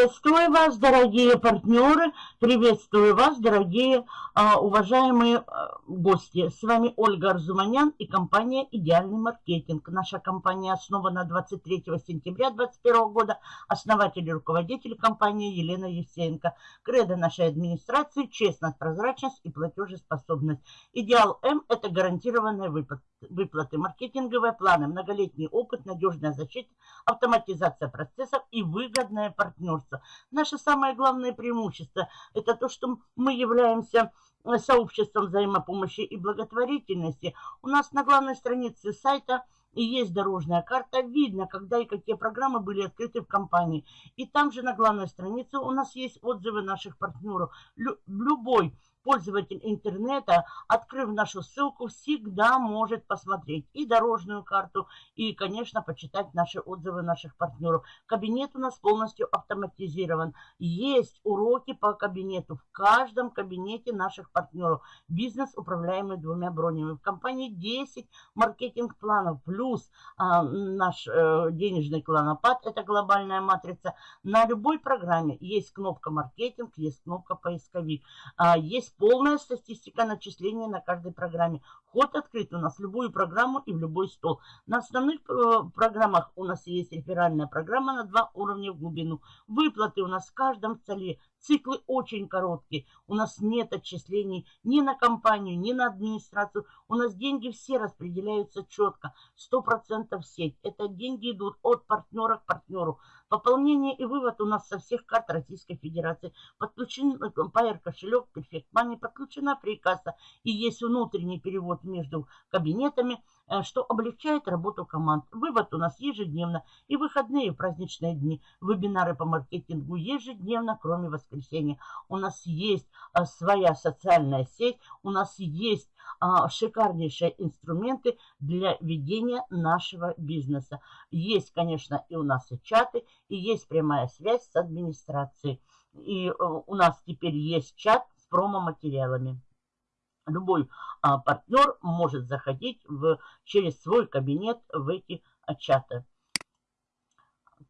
Приветствую вас, дорогие партнеры, приветствую вас, дорогие а, уважаемые а, гости. С вами Ольга Арзуманян и компания «Идеальный маркетинг». Наша компания основана 23 сентября 2021 года. Основатель и руководитель компании Елена Евсеенко. Кредо нашей администрации – честность, прозрачность и платежеспособность. Идеал М – это гарантированные выплаты, маркетинговые планы, многолетний опыт, надежная защита, автоматизация процессов и выгодное партнерство. Наше самое главное преимущество – это то, что мы являемся э, сообществом взаимопомощи и благотворительности. У нас на главной странице сайта есть дорожная карта, видно, когда и какие программы были открыты в компании. И там же на главной странице у нас есть отзывы наших партнеров. Лю любой пользователь интернета, открыв нашу ссылку, всегда может посмотреть и дорожную карту, и, конечно, почитать наши отзывы наших партнеров. Кабинет у нас полностью автоматизирован. Есть уроки по кабинету в каждом кабинете наших партнеров. Бизнес, управляемый двумя бронями. В компании 10 маркетинг-планов, плюс а, наш а, денежный кланопад, это глобальная матрица. На любой программе есть кнопка маркетинг, есть кнопка поисковик, а, есть есть полная статистика начисления на каждой программе. Ход открыт у нас в любую программу и в любой стол. На основных э, программах у нас есть реферальная программа на два уровня в глубину. Выплаты у нас в каждом столе Циклы очень короткие. У нас нет отчислений ни на компанию, ни на администрацию. У нас деньги все распределяются четко. 100% в сеть. Это деньги идут от партнера к партнеру. Пополнение и вывод у нас со всех карт Российской Федерации. Подключен Pair кошелек, Perfect Money, подключена прикасса. И есть внутренний перевод между кабинетами – Э, что облегчает работу команд. Вывод у нас ежедневно и выходные и праздничные дни. Вебинары по маркетингу ежедневно, кроме воскресенья. У нас есть э, своя социальная сеть, у нас есть а, шикарнейшие инструменты для ведения нашего бизнеса. Есть, конечно, и у нас и чаты, и есть прямая связь с администрацией. И э, у нас теперь есть чат с промо-материалами любой а, партнер может заходить в, через свой кабинет в эти а, чаты.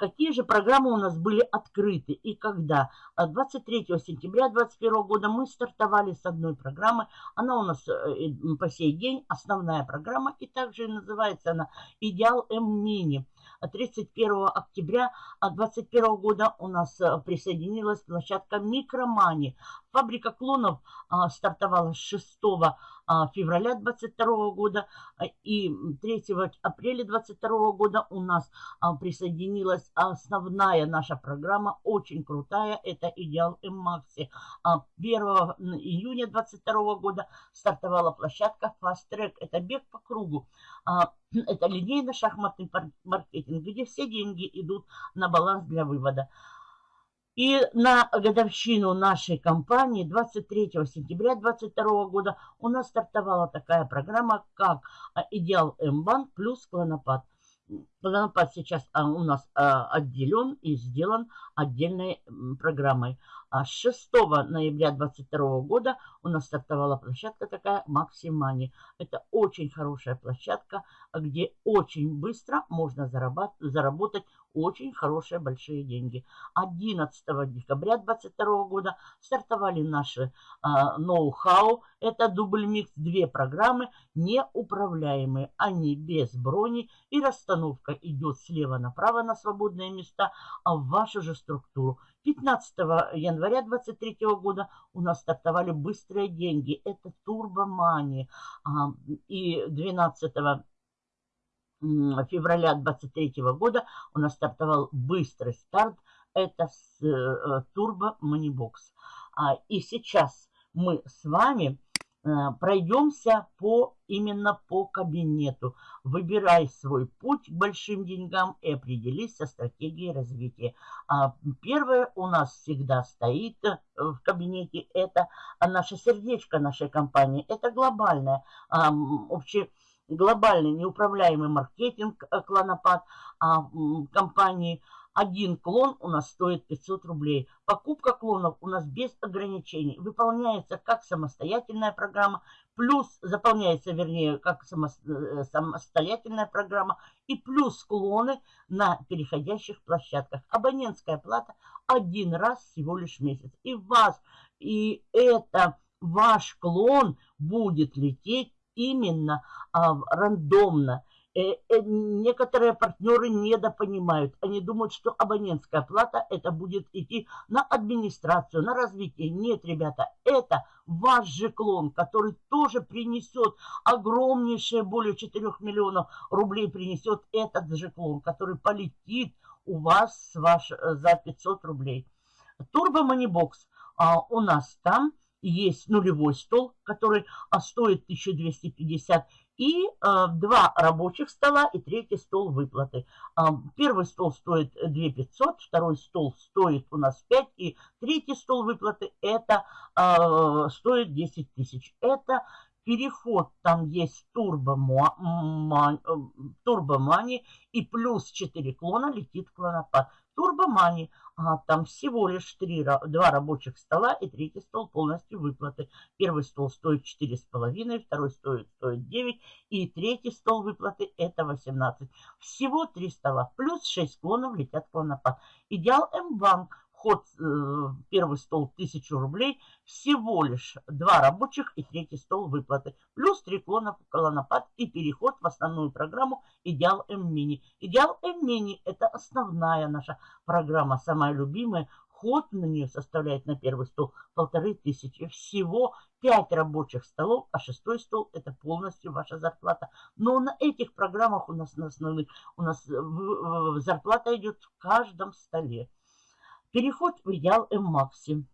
Какие же программы у нас были открыты и когда? 23 а, сентября 2021 года мы стартовали с одной программы. Она у нас э, по сей день основная программа и также называется она «Идеал М-Мини». 31 октября 2021 года у нас э, присоединилась площадка Микромани. Фабрика клонов а, стартовала с 6 а, февраля 2022 года а, и 3 апреля 2022 года у нас присоединилась основная наша программа, очень крутая, это Идеал М-Макси. 1 июня 2022 года стартовала площадка Fast Track, это бег по кругу. Это линейно-шахматный маркетинг, где все деньги идут на баланс для вывода. И на годовщину нашей компании 23 сентября 2022 года у нас стартовала такая программа, как «Идеал М-банк» плюс «Клонопад». Клонопад сейчас а, у нас а, отделен и сделан отдельной программой. А с 6 ноября 2022 года у нас стартовала площадка такая Максимани. Это очень хорошая площадка, где очень быстро можно заработать очень хорошие большие деньги. 11 декабря 2022 года стартовали наши ноу-хау. Это дубль микс, две программы, неуправляемые. Они без брони и расстановка идет слева направо на свободные места, а в вашу же структуру. 15 января 2023 года у нас стартовали быстрые деньги. Это турбомани. И 12 февраля 23 года у нас стартовал быстрый старт. Это с э, Turbo. А, и сейчас мы с вами пройдемся по, именно по кабинету. Выбирай свой путь к большим деньгам и определись со стратегией развития. А, первое у нас всегда стоит э, в кабинете, это наше сердечко нашей компании. Это глобальное, общее глобальный неуправляемый маркетинг э, клонопад а, компании. Один клон у нас стоит 500 рублей. Покупка клонов у нас без ограничений. Выполняется как самостоятельная программа, плюс заполняется, вернее, как э, самостоятельная программа, и плюс склоны на переходящих площадках. Абонентская плата один раз всего лишь месяц. И вас, и это ваш клон будет лететь именно а, рандомно. Э, э, некоторые партнеры недопонимают. Они думают, что абонентская плата это будет идти на администрацию, на развитие. Нет, ребята, это ваш же клон, который тоже принесет огромнейшее, более 4 миллионов рублей принесет этот же клон, который полетит у вас ваш, э, за 500 рублей. Turbo Moneybox а, у нас там есть нулевой стол, который а, стоит 1250 и э, два рабочих стола и третий стол выплаты. Э, первый стол стоит 2500, второй стол стоит у нас 5, и третий стол выплаты это стоит 10 тысяч. Это переход, там есть турбомани, турбомани и плюс 4 клона летит клонопад. Турбомани а, там всего лишь три, два рабочих стола и третий стол полностью выплаты. Первый стол стоит 4,5, второй стоит, стоит 9 и третий стол выплаты это 18. Всего три стола плюс 6 клонов летят клонопад. Идеал М-банк Вход, э, первый стол 1000 рублей, всего лишь два рабочих и третий стол выплаты. Плюс три клона колонопад и переход в основную программу Идеал М-мини. Идеал М-мини это основная наша программа, самая любимая. Ход на нее составляет на первый стол полторы тысячи. Всего пять рабочих столов, а шестой стол это полностью ваша зарплата. Но на этих программах у нас на основных у нас зарплата идет в каждом столе. Переход в идеал М-Макси.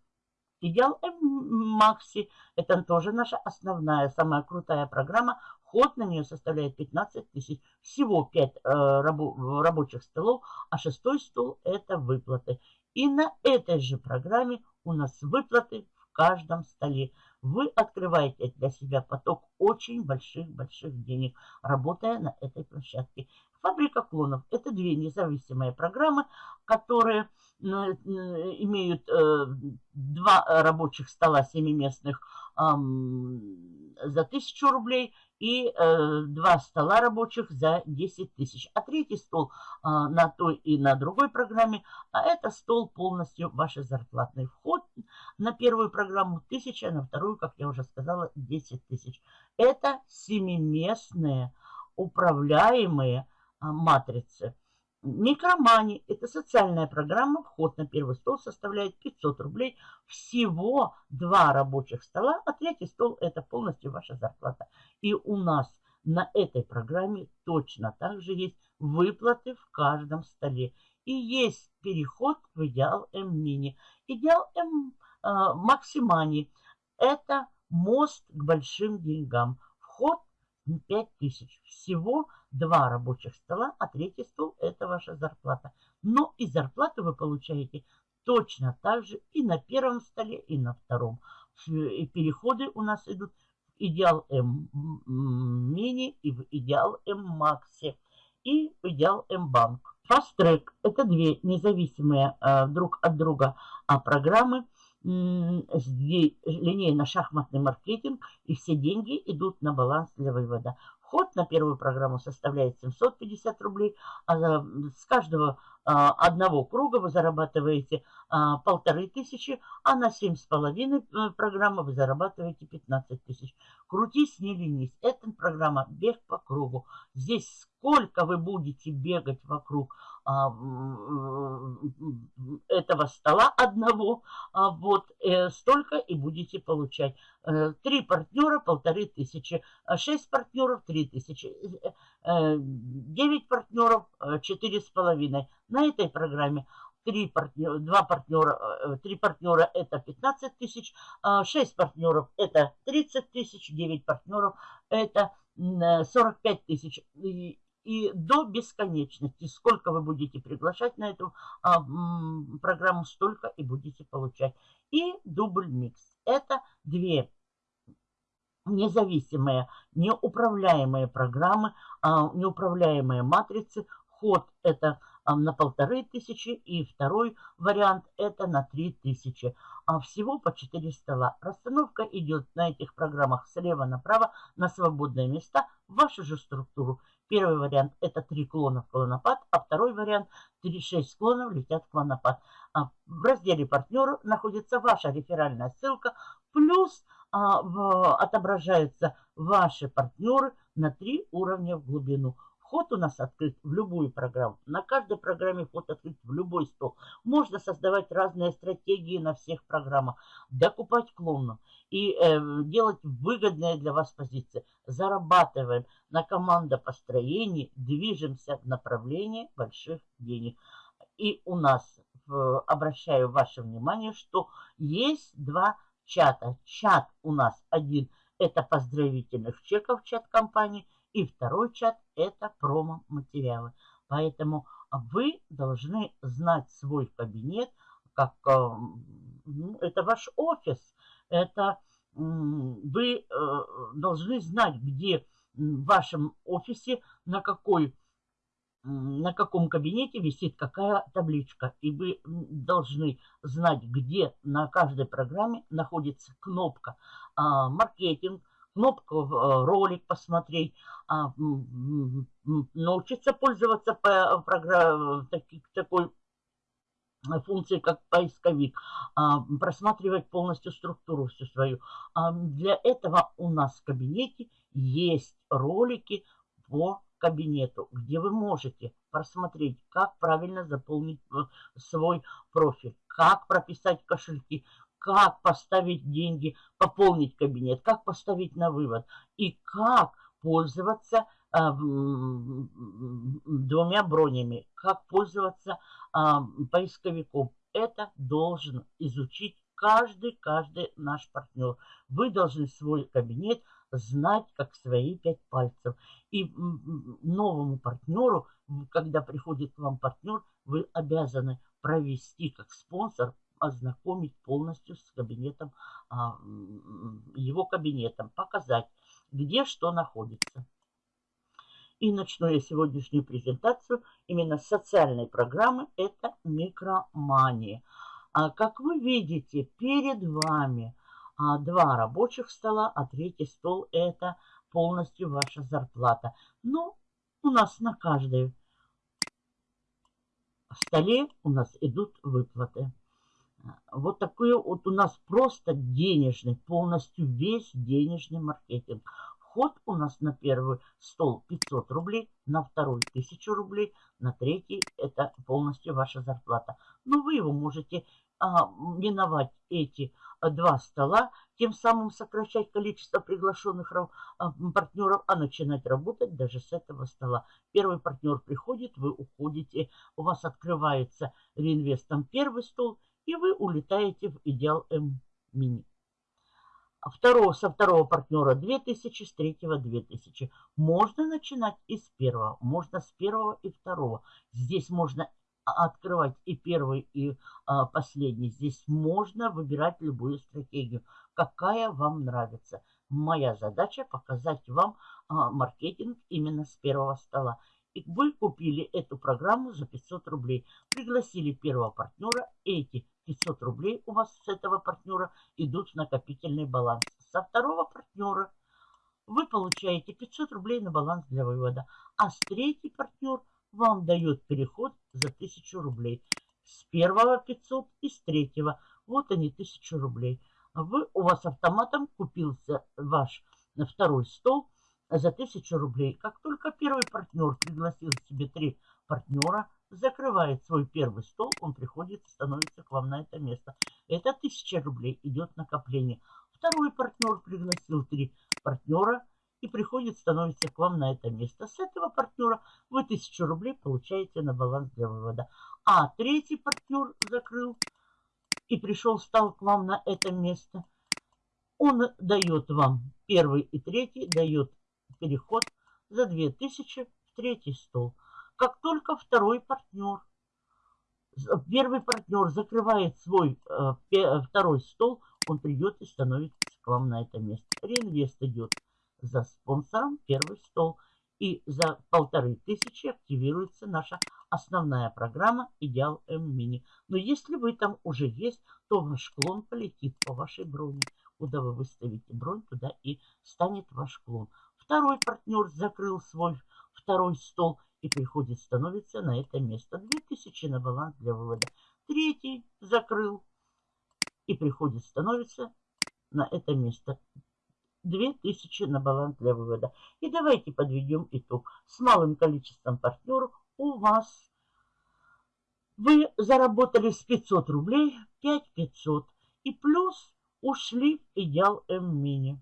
Идеал М-Макси – это тоже наша основная, самая крутая программа. Ход на нее составляет 15 тысяч. Всего 5 э, рабо рабочих столов, а шестой стол – это выплаты. И на этой же программе у нас выплаты в каждом столе. Вы открываете для себя поток очень больших-больших денег, работая на этой площадке. Фабрика клонов – это две независимые программы, которые имеют э, два рабочих стола семиместных за 1000 рублей и э, два стола рабочих за 10 тысяч. А третий стол на той и на другой программе, а это стол полностью ваш зарплатный вход. На первую программу 1000, а на вторую, как я уже сказала, 10 тысяч. Это семиместные управляемые матрицы. Микромани – это социальная программа. Вход на первый стол составляет 500 рублей. Всего два рабочих стола, а третий стол – это полностью ваша зарплата. И у нас на этой программе точно так же есть выплаты в каждом столе. И есть переход в идеал М-мини. Идеал М э, Максимани – это мост к большим деньгам. Вход 5000. Всего два рабочих стола, а третий стол – это ваша зарплата. Но и зарплату вы получаете точно так же и на первом столе, и на втором. И переходы у нас идут в идеал М мини и в идеал М макси и в идеал М банк. Fast Track – это две независимые э, друг от друга а, программы – линейно-шахматный маркетинг, и все деньги идут на баланс для вывода. Вход на первую программу составляет 750 рублей, а с каждого а, одного круга вы зарабатываете а, полторы тысячи, а на семь с половиной э, программы вы зарабатываете 15 тысяч. Крутись, не ленись. Это программа «Бег по кругу». Здесь сколько вы будете бегать вокруг этого стола одного, а, вот э, столько и будете получать. Э, три партнера – полторы тысячи, шесть партнеров – три тысячи, девять партнеров – четыре с половиной. На этой программе три партнера, два партнера, э, три партнера это 15 тысяч, а шесть партнеров это 30 тысяч, девять партнеров это 45 тысяч. И, до бесконечности, сколько вы будете приглашать на эту а, программу, столько и будете получать. И дубль микс. Это две независимые, неуправляемые программы, а, неуправляемые матрицы. Ход это на полторы тысячи. И второй вариант это на три тысячи. А всего по 4 стола. Расстановка идет на этих программах слева направо на свободные места в вашу же структуру. Первый вариант это 3 клона в клонопад, а второй вариант 3-6 клонов летят в клонопад. А в разделе партнеры находится ваша реферальная ссылка, плюс а, отображаются ваши партнеры на 3 уровня в глубину. Вход у нас открыт в любую программу. На каждой программе вход открыт в любой стол. Можно создавать разные стратегии на всех программах. Докупать клонов и э, делать выгодные для вас позиции. Зарабатываем на командопостроении, движемся в направлении больших денег. И у нас, в, обращаю ваше внимание, что есть два чата. Чат у нас один – это поздравительных чеков чат компании – и второй чат – это промо-материалы. Поэтому вы должны знать свой кабинет, как э, ну, это ваш офис. Это вы э, должны знать, где в вашем офисе, на какой на каком кабинете висит какая табличка. И вы должны знать, где на каждой программе находится кнопка а, маркетинг, кнопку э, ролик посмотреть, а, научиться пользоваться такой функции, как поисковик, а, просматривать полностью структуру всю свою. А, для этого у нас в кабинете есть ролики по кабинету, где вы можете просмотреть, как правильно заполнить э, свой профиль, как прописать кошельки, как поставить деньги, пополнить кабинет, как поставить на вывод и как пользоваться э, двумя бронями, как пользоваться э, поисковиком. Это должен изучить каждый, каждый наш партнер. Вы должны свой кабинет знать как свои пять пальцев. И новому партнеру, когда приходит к вам партнер, вы обязаны провести как спонсор ознакомить полностью с кабинетом, а, его кабинетом, показать, где что находится. И начну я сегодняшнюю презентацию именно с социальной программы. Это микромания. А как вы видите, перед вами а, два рабочих стола, а третий стол это полностью ваша зарплата. Но ну, у нас на каждой столе у нас идут выплаты. Вот такой вот у нас просто денежный, полностью весь денежный маркетинг. Вход у нас на первый стол 500 рублей, на второй 1000 рублей, на третий это полностью ваша зарплата. Но вы его можете а, миновать эти два стола, тем самым сокращать количество приглашенных а, партнеров, а начинать работать даже с этого стола. Первый партнер приходит, вы уходите, у вас открывается реинвестом первый стол, и вы улетаете в идеал М мини. Второго, со второго партнера 2000, с третьего 2000. Можно начинать и с первого, можно с первого и второго. Здесь можно открывать и первый, и а, последний. Здесь можно выбирать любую стратегию, какая вам нравится. Моя задача показать вам а, маркетинг именно с первого стола. Вы купили эту программу за 500 рублей. Пригласили первого партнера. Эти 500 рублей у вас с этого партнера идут в накопительный баланс. Со второго партнера вы получаете 500 рублей на баланс для вывода. А с третий партнер вам дает переход за 1000 рублей. С первого 500 и с третьего. Вот они 1000 рублей. Вы, у вас автоматом купился ваш второй стол за 1000 рублей. Как только первый партнер пригласил себе три партнера, закрывает свой первый стол, он приходит и становится к вам на это место. Это 1000 рублей идет накопление. Второй партнер пригласил три партнера и приходит, становится к вам на это место. С этого партнера вы 1000 рублей получаете на баланс для вывода. А третий партнер закрыл и пришел, стал к вам на это место. Он дает вам, первый и третий, дает переход за 2000 в третий стол. Как только второй партнер, первый партнер закрывает свой э, второй стол, он придет и становится к вам на это место. Реинвест идет за спонсором первый стол. И за полторы тысячи активируется наша основная программа Идеал М Мини. Но если вы там уже есть, то ваш клон полетит по вашей броне. Куда вы выставите бронь, туда и станет ваш клон. Второй партнер закрыл свой второй стол и приходит, становится на это место. 2000 на баланс для вывода. Третий закрыл и приходит, становится на это место. 2000 на баланс для вывода. И давайте подведем итог. С малым количеством партнеров у вас вы заработали с 500 рублей 5500 и плюс ушли в идеал М-мини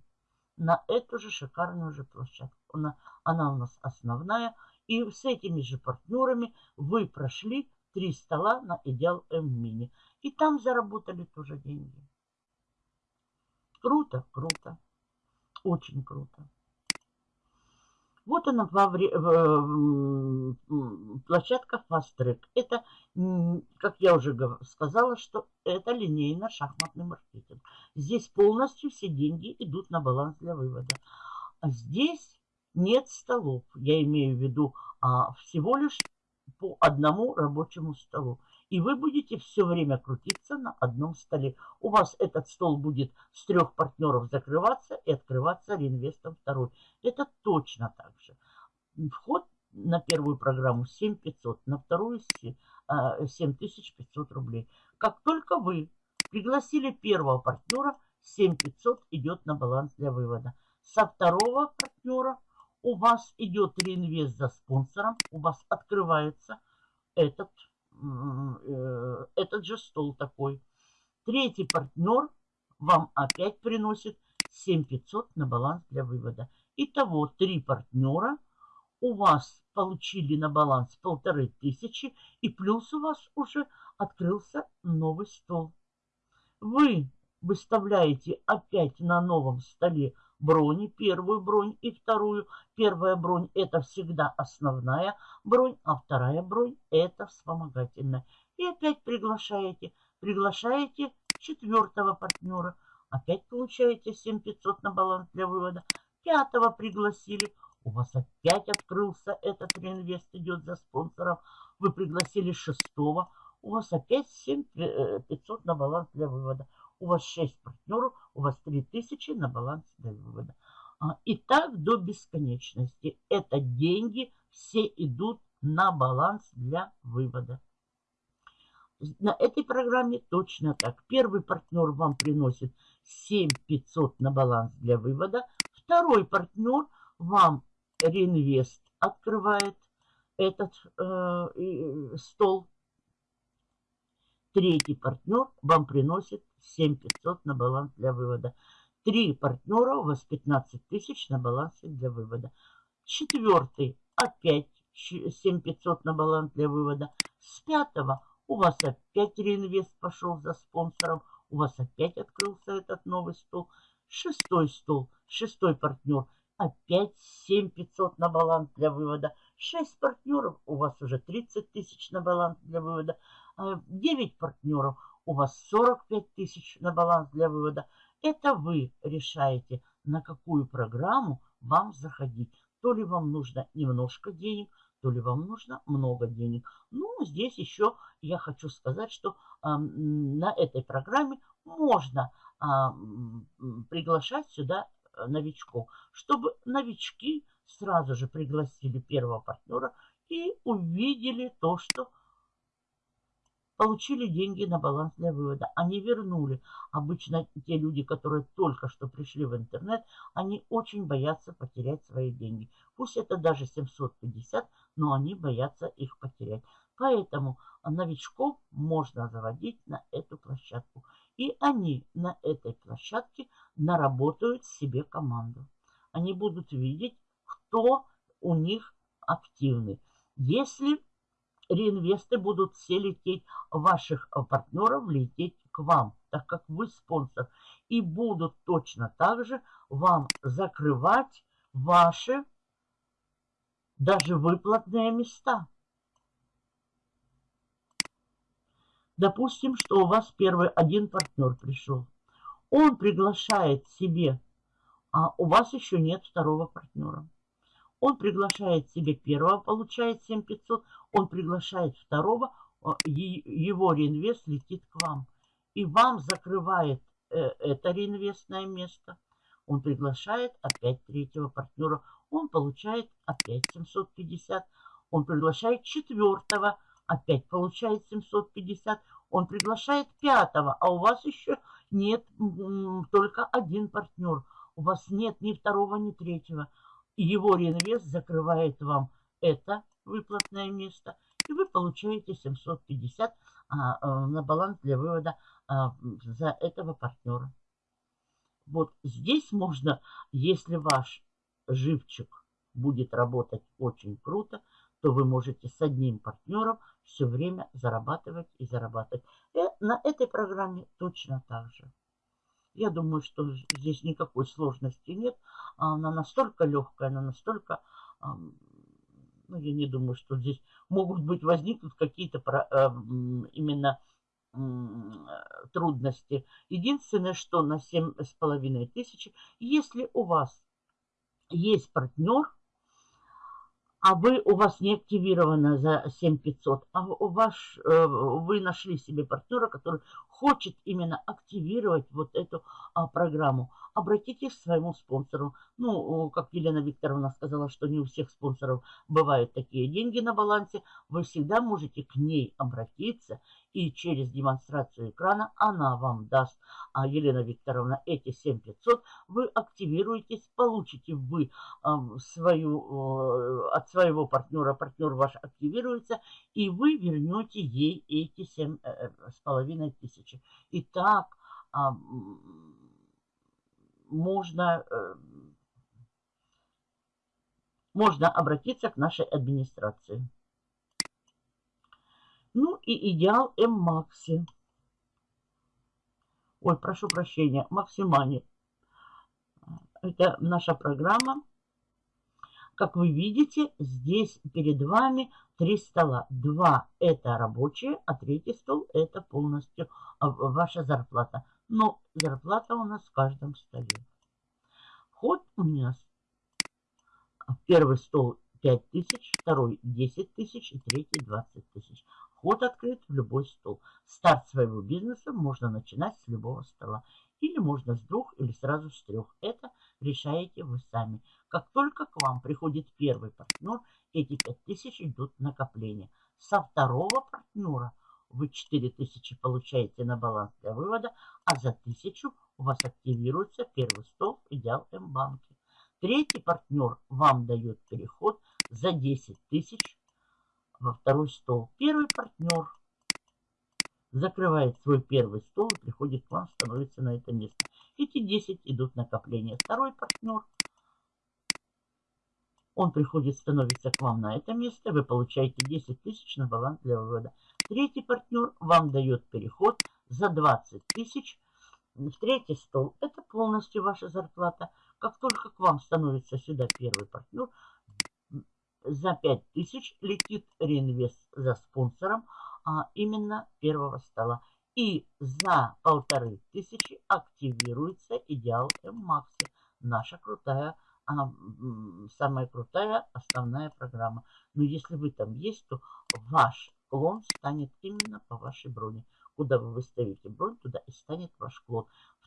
на эту же шикарную же площадку. Она, она у нас основная. И с этими же партнерами вы прошли три стола на идеал М-мини. И там заработали тоже деньги. Круто, круто. Очень круто. Вот она площадка Fast Track. Это, как я уже сказала, что это линейно-шахматный маркетинг. Здесь полностью все деньги идут на баланс для вывода. А здесь нет столов. Я имею в виду а, всего лишь по одному рабочему столу и вы будете все время крутиться на одном столе. У вас этот стол будет с трех партнеров закрываться и открываться реинвестом второй. Это точно так же. Вход на первую программу 7500, на вторую 7500 а, рублей. Как только вы пригласили первого партнера, 7500 идет на баланс для вывода. Со второго партнера у вас идет реинвест за спонсором, у вас открывается этот Э, этот же стол такой. Третий партнер вам опять приносит 7500 на баланс для вывода. Итого три партнера у вас получили на баланс полторы тысячи и плюс у вас уже открылся новый стол. Вы выставляете опять на новом столе брони, первую бронь и вторую. Первая бронь это всегда основная бронь, а вторая бронь это вспомогательная. И опять приглашаете, приглашаете четвертого партнера. Опять получаете 7500 на баланс для вывода. Пятого пригласили. У вас опять открылся этот реинвест, идет за спонсором. Вы пригласили шестого. У вас опять 7500 э, на баланс для вывода у вас 6 партнеров, у вас 3000 на баланс для вывода. А, и так до бесконечности. Это деньги все идут на баланс для вывода. На этой программе точно так. Первый партнер вам приносит 7500 на баланс для вывода. Второй партнер вам реинвест открывает этот э, стол. Третий партнер вам приносит 7500 на баланс для вывода. Три партнера у вас 15 тысяч на балансе для вывода. Четвертый опять 7500 на баланс для вывода. С пятого у вас опять реинвест пошел за спонсором. У вас опять открылся этот новый стол. Шестой стол, шестой партнер. Опять 7500 на баланс для вывода. 6 партнеров, у вас уже 30 тысяч на баланс для вывода. 9 а, партнеров, у вас 45 тысяч на баланс для вывода. Это вы решаете, на какую программу вам заходить. То ли вам нужно немножко денег, то ли вам нужно много денег. Ну, здесь еще я хочу сказать, что э, на этой программе можно э, приглашать сюда э, новичков, чтобы новички сразу же пригласили первого партнера и увидели то, что получили деньги на баланс для вывода. Они вернули. Обычно те люди, которые только что пришли в интернет, они очень боятся потерять свои деньги. Пусть это даже 750, но они боятся их потерять. Поэтому новичков можно заводить на эту площадку. И они на этой площадке наработают себе команду. Они будут видеть, кто у них активный. Если реинвесты будут все лететь, ваших э, партнеров лететь к вам, так как вы спонсор. И будут точно так же вам закрывать ваши даже выплатные места. Допустим, что у вас первый один партнер пришел. Он приглашает себе, а у вас еще нет второго партнера. Он приглашает себе первого, получает 7500. Он приглашает второго, его реинвест летит к вам. И вам закрывает э, это реинвестное место. Он приглашает опять третьего партнера. Он получает опять 750. Он приглашает четвертого, опять получает 750. Он приглашает пятого, а у вас еще нет только один партнер. У вас нет ни второго, ни третьего. Его реинвест закрывает вам это выплатное место. И вы получаете 750 а, а, на баланс для вывода а, за этого партнера. Вот здесь можно, если ваш живчик будет работать очень круто, то вы можете с одним партнером все время зарабатывать и зарабатывать. И э, на этой программе точно так же. Я думаю, что здесь никакой сложности нет. Она настолько легкая, она настолько... Ну, я не думаю, что здесь могут быть, возникнут какие-то именно трудности. Единственное, что на 7,5 тысяч, если у вас есть партнер, а вы, у вас не активировано за 7500, а у вас, э, вы нашли себе партнера, который хочет именно активировать вот эту а, программу, обратитесь к своему спонсору. Ну, как Елена Викторовна сказала, что не у всех спонсоров бывают такие деньги на балансе, вы всегда можете к ней обратиться, и через демонстрацию экрана она вам даст, а Елена Викторовна, эти 7500 вы активируетесь, получите вы э, свою, э, от своего партнера, партнер ваш активируется, и вы вернете ей эти 7,5 э, тысяч тысячи. И так а, можно, э, можно обратиться к нашей администрации. Ну и идеал М-Макси. Ой, прошу прощения, Максимани. Это наша программа. Как вы видите, здесь перед вами три стола. Два – это рабочие, а третий стол – это полностью а, ваша зарплата. Но зарплата у нас в каждом столе. Ход у нас первый стол 5 тысяч, второй 10 тысяч и третий 20 тысяч. Ход открыт в любой стол. Старт своего бизнеса можно начинать с любого стола. Или можно с двух или сразу с трех. Это решаете вы сами. Как только к вам приходит первый партнер, эти 5000 идут в накопление. Со второго партнера вы 4000 получаете на баланс для вывода, а за 1000 у вас активируется первый стол в Идеал М-банке. Третий партнер вам дает переход за 10 тысяч во второй стол. Первый партнер закрывает свой первый стол приходит к вам, становится на это место. Эти 10 идут в накопление. Второй партнер он приходит, становится к вам на это место, вы получаете 10 тысяч на баланс для вывода. Третий партнер вам дает переход за 20 тысяч в третий стол. Это полностью ваша зарплата. Как только к вам становится сюда первый партнер, за 5 тысяч летит реинвест за спонсором а именно первого стола. И за полторы тысячи активируется идеал М-Макси. Наша крутая она самая крутая основная программа. Но если вы там есть, то ваш клон станет именно по вашей броне. Куда вы выставите бронь, туда и станет ваш клон.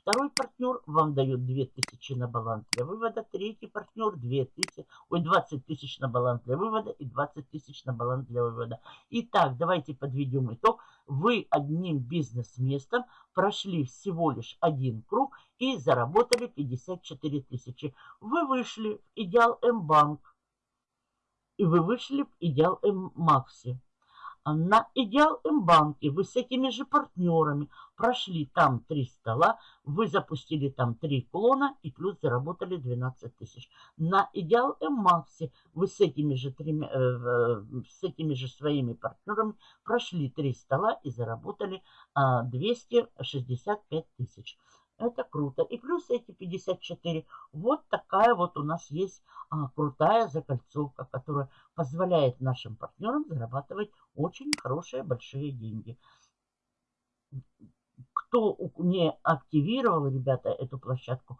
Второй партнер вам дает 2000 на баланс для вывода. Третий партнер 2000, ой, 20 тысяч на баланс для вывода и 20 тысяч на баланс для вывода. Итак, давайте подведем итог. Вы одним бизнес-местом прошли всего лишь один круг и заработали 54 тысячи. Вы вышли в Идеал М-банк и вы вышли в Идеал М-макси на Идеал М-банке вы с этими же партнерами прошли там три стола, вы запустили там три клона и плюс заработали 12 тысяч. На Идеал М-максе вы с этими же, тремя, э, э, с этими же своими партнерами прошли три стола и заработали э, 265 тысяч. Это круто. И плюс эти 54. Вот такая вот у нас есть а, крутая закольцовка, которая позволяет нашим партнерам зарабатывать очень хорошие большие деньги. Кто не активировал, ребята, эту площадку,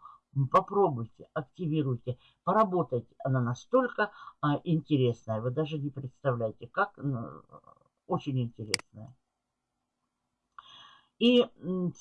попробуйте, активируйте, поработайте. Она настолько а, интересная, вы даже не представляете, как ну, очень интересная. И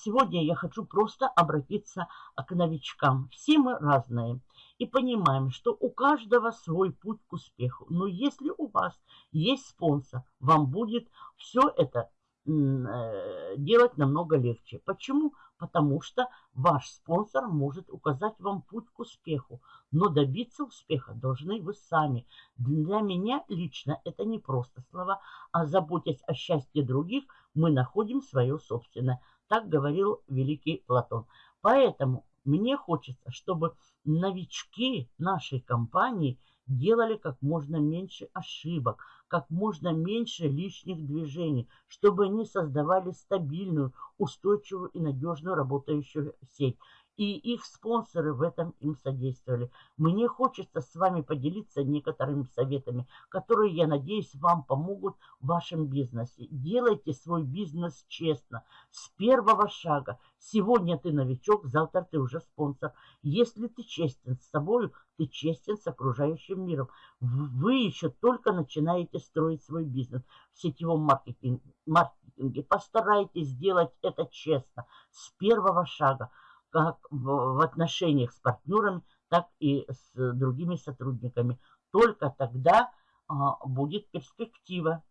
сегодня я хочу просто обратиться к новичкам. Все мы разные. И понимаем, что у каждого свой путь к успеху. Но если у вас есть спонсор, вам будет все это Э, делать намного легче. Почему? Потому что ваш спонсор может указать вам путь к успеху. Но добиться успеха должны вы сами. Для меня лично это не просто слова, а заботясь о счастье других, мы находим свое собственное. Так говорил великий Платон. Поэтому мне хочется, чтобы новички нашей компании – делали как можно меньше ошибок, как можно меньше лишних движений, чтобы они создавали стабильную, устойчивую и надежную работающую сеть и их спонсоры в этом им содействовали. Мне хочется с вами поделиться некоторыми советами, которые, я надеюсь, вам помогут в вашем бизнесе. Делайте свой бизнес честно, с первого шага. Сегодня ты новичок, завтра ты уже спонсор. Если ты честен с собой, ты честен с окружающим миром. Вы еще только начинаете строить свой бизнес в сетевом маркетинге. маркетинге. Постарайтесь сделать это честно, с первого шага как в отношениях с партнерами, так и с другими сотрудниками. Только тогда а, будет перспектива.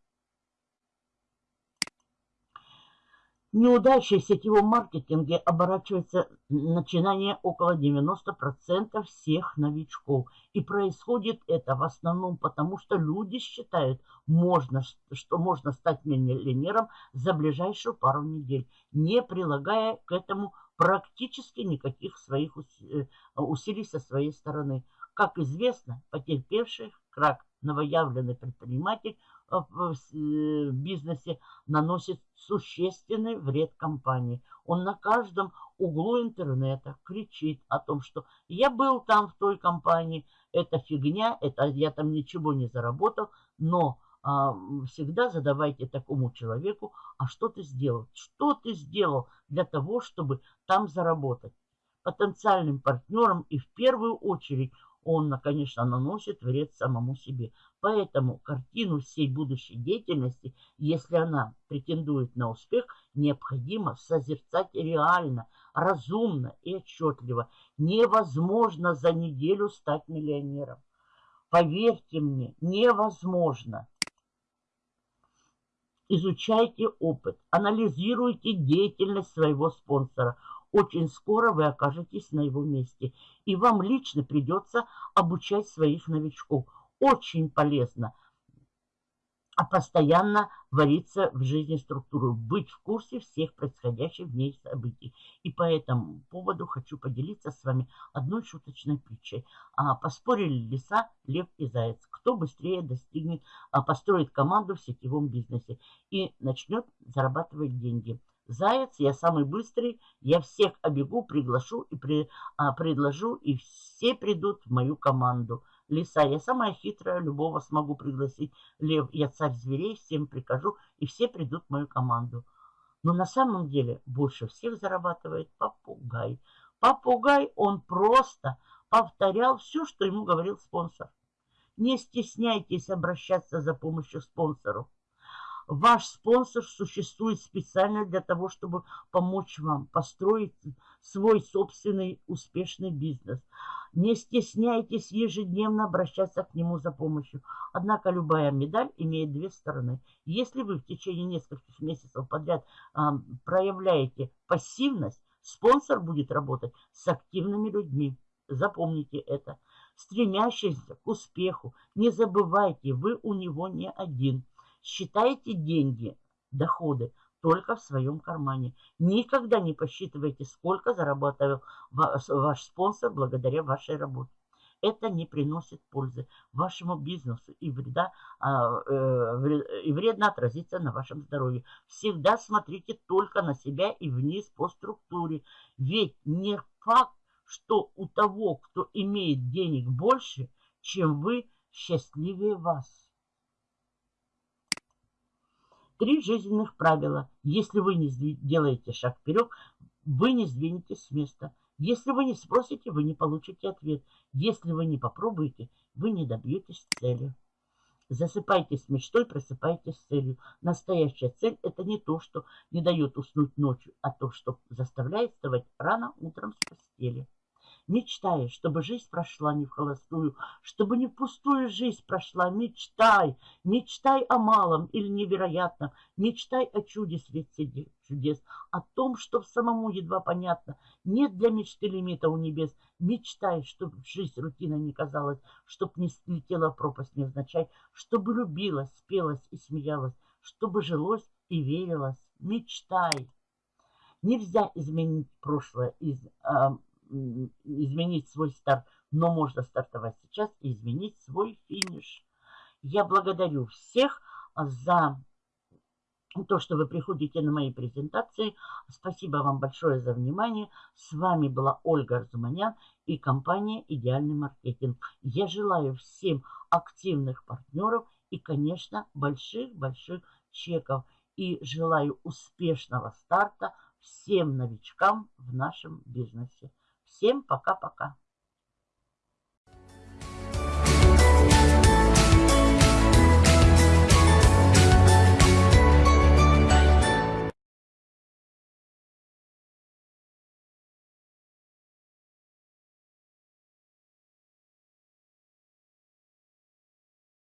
Неудачей в сетевом маркетинге оборачивается начинание около 90% всех новичков. И происходит это в основном потому, что люди считают, можно, что можно стать миллионером за ближайшую пару недель, не прилагая к этому практически никаких своих э, усилий со своей стороны. Как известно, потерпевший крак новоявленный предприниматель э, в э, бизнесе наносит существенный вред компании. Он на каждом углу интернета кричит о том, что я был там в той компании, это фигня, это я там ничего не заработал, но всегда задавайте такому человеку, а что ты сделал? Что ты сделал для того, чтобы там заработать? Потенциальным партнерам и в первую очередь он, конечно, наносит вред самому себе. Поэтому картину всей будущей деятельности, если она претендует на успех, необходимо созерцать реально, разумно и отчетливо. Невозможно за неделю стать миллионером. Поверьте мне, невозможно. Изучайте опыт, анализируйте деятельность своего спонсора. Очень скоро вы окажетесь на его месте, и вам лично придется обучать своих новичков. Очень полезно – а постоянно вариться в жизни структуру, быть в курсе всех происходящих в ней событий. И по этому поводу хочу поделиться с вами одной шуточной притчей. А, поспорили лиса, лев и заяц. Кто быстрее достигнет, а, построит команду в сетевом бизнесе и начнет зарабатывать деньги. Заяц, я самый быстрый, я всех обегу, приглашу и при, а, предложу, и все придут в мою команду. Лиса, я самая хитрая, любого смогу пригласить. Лев, я царь зверей, всем прикажу, и все придут в мою команду. Но на самом деле больше всех зарабатывает попугай. Попугай, он просто повторял все, что ему говорил спонсор. Не стесняйтесь обращаться за помощью спонсору. Ваш спонсор существует специально для того, чтобы помочь вам построить свой собственный успешный бизнес. Не стесняйтесь ежедневно обращаться к нему за помощью. Однако любая медаль имеет две стороны. Если вы в течение нескольких месяцев подряд а, проявляете пассивность, спонсор будет работать с активными людьми. Запомните это. Стремящийся к успеху, не забывайте, вы у него не один – Считайте деньги, доходы только в своем кармане. Никогда не посчитывайте, сколько зарабатывал ваш спонсор благодаря вашей работе. Это не приносит пользы вашему бизнесу и, вреда, а, э, и вредно отразится на вашем здоровье. Всегда смотрите только на себя и вниз по структуре. Ведь не факт, что у того, кто имеет денег больше, чем вы, счастливее вас. Три жизненных правила. Если вы не делаете шаг вперед, вы не сдвинетесь с места. Если вы не спросите, вы не получите ответ. Если вы не попробуете, вы не добьетесь цели. Засыпайтесь мечтой, просыпайтесь с целью. Настоящая цель – это не то, что не дает уснуть ночью, а то, что заставляет вставать рано утром с постели. Мечтай, чтобы жизнь прошла не в холостую, чтобы не в пустую жизнь прошла. Мечтай, мечтай о малом или невероятном, мечтай о чуде свете чудес, о том, что самому едва понятно. Нет для мечты лимита у небес. Мечтай, чтобы жизнь рутина не казалась, чтоб не слетела пропасть невзначай, чтобы любилась, спелась и смеялась, чтобы жилось и верилось. Мечтай. Нельзя изменить прошлое из изменить свой старт, но можно стартовать сейчас и изменить свой финиш. Я благодарю всех за то, что вы приходите на мои презентации. Спасибо вам большое за внимание. С вами была Ольга Арзуманян и компания «Идеальный маркетинг». Я желаю всем активных партнеров и, конечно, больших-больших чеков. И желаю успешного старта всем новичкам в нашем бизнесе. Всем пока-пока.